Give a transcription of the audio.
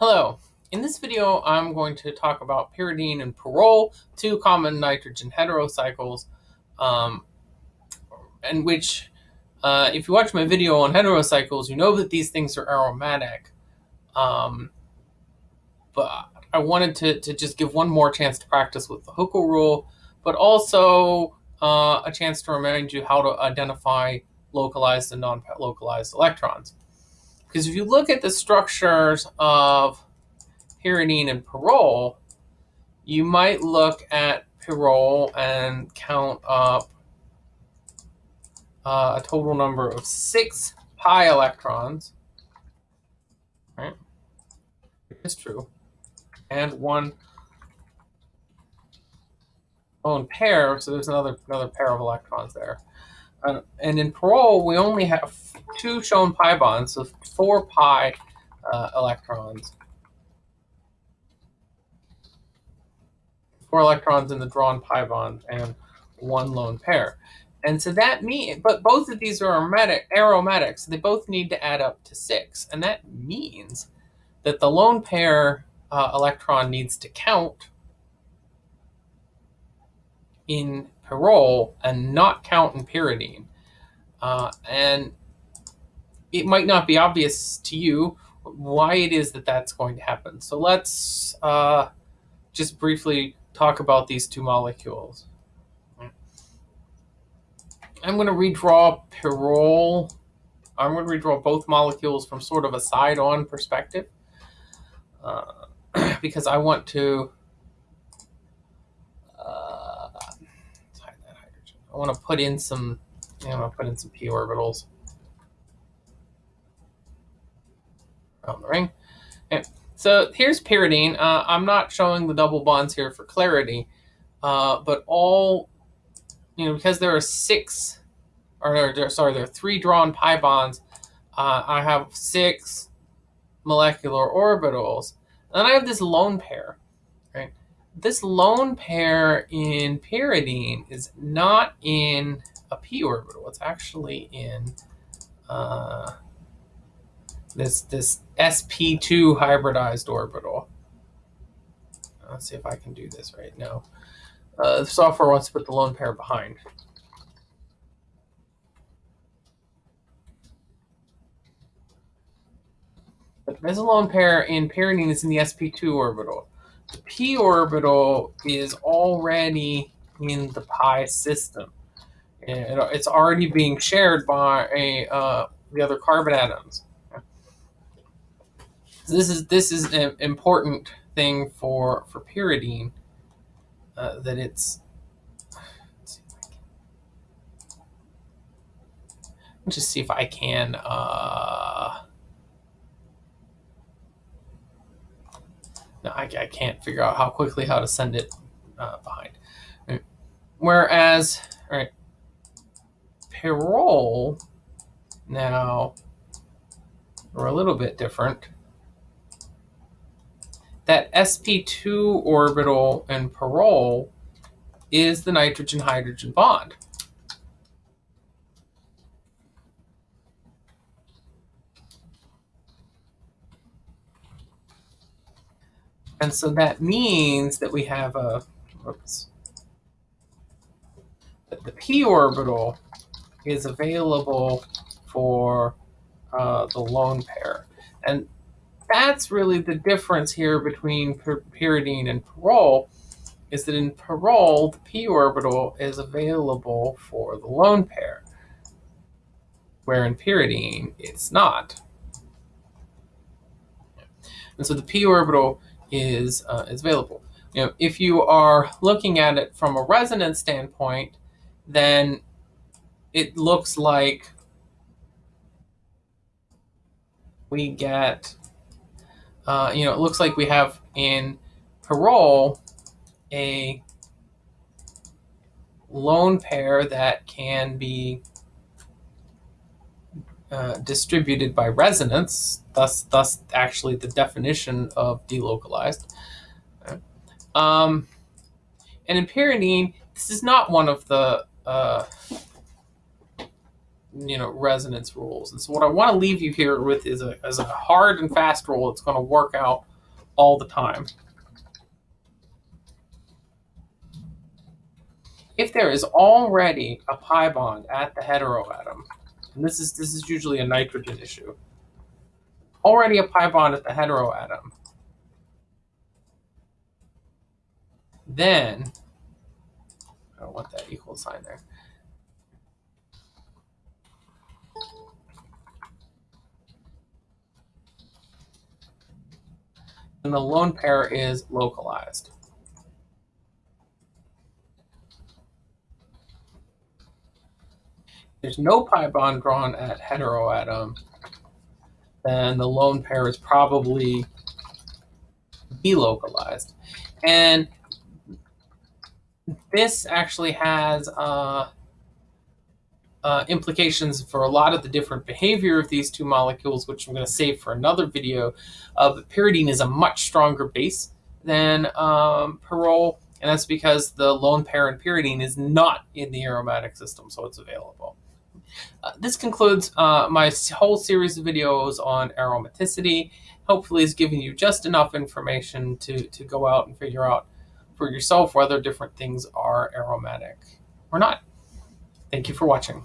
Hello. In this video, I'm going to talk about pyridine and pyrrole, two common nitrogen heterocycles, um, and which, uh, if you watch my video on heterocycles, you know that these things are aromatic. Um, but I wanted to, to just give one more chance to practice with the Huckel rule, but also uh, a chance to remind you how to identify localized and non-localized electrons. Because if you look at the structures of pyridine and pyrrole, you might look at pyrrole and count up uh, a total number of six pi electrons, right? It's true. And one lone pair, so there's another another pair of electrons there. Uh, and in pyrrole, we only have two shown pi bonds, so four pi uh, electrons. Four electrons in the drawn pi bond and one lone pair. And so that means, but both of these are aromatic, aromatic, so they both need to add up to six. And that means that the lone pair uh, electron needs to count in pyrrole and not count in pyridine. Uh, and it might not be obvious to you why it is that that's going to happen. So let's uh, just briefly talk about these two molecules. I'm going to redraw pyrrole. I'm going to redraw both molecules from sort of a side-on perspective uh, because I want to uh, I want to put in some I'm going to put in some p orbitals around the ring. Okay. So here's pyridine. Uh, I'm not showing the double bonds here for clarity, uh, but all, you know, because there are six, or there, sorry, there are three drawn pi bonds, uh, I have six molecular orbitals. And then I have this lone pair? This lone pair in pyridine is not in a p orbital. It's actually in uh, this this sp2 hybridized orbital. Let's see if I can do this right now. Uh, the software wants to put the lone pair behind. But this lone pair in pyridine is in the sp2 orbital. The p orbital is already in the pi system. It's already being shared by a, uh, the other carbon atoms. This is this is an important thing for for pyridine uh, that it's. Let's just see if I can. Uh, no, I, I can't figure out how quickly how to send it uh, behind. Whereas, right, pyrrole now are a little bit different. That sp2 orbital and pyrrole is the nitrogen-hydrogen bond. And so that means that we have a, oops, that the p orbital is available for uh, the lone pair. And that's really the difference here between pyridine and pyrrole, is that in pyrrole, the p orbital is available for the lone pair, where in pyridine, it's not. And so the p orbital is, uh, is available. You know, if you are looking at it from a resonance standpoint, then it looks like we get, uh, you know, it looks like we have in pyrrole a lone pair that can be uh, distributed by resonance, thus, thus actually the definition of delocalized. Um, and in pyridine, this is not one of the uh, you know resonance rules. And so what I want to leave you here with is a, is a hard and fast rule that's going to work out all the time. If there is already a pi bond at the heteroatom, and this is this is usually a nitrogen issue, already a pi bond at the heteroatom, then I don't want that equal sign there. And the lone pair is localized. There's no pi bond drawn at heteroatom, then the lone pair is probably delocalized. And this actually has uh, uh, implications for a lot of the different behavior of these two molecules, which I'm going to save for another video. Uh, pyridine is a much stronger base than um, pyrrole, and that's because the lone pair in pyridine is not in the aromatic system, so it's available. Uh, this concludes uh, my whole series of videos on aromaticity. Hopefully, it's giving you just enough information to, to go out and figure out for yourself whether different things are aromatic or not. Thank you for watching.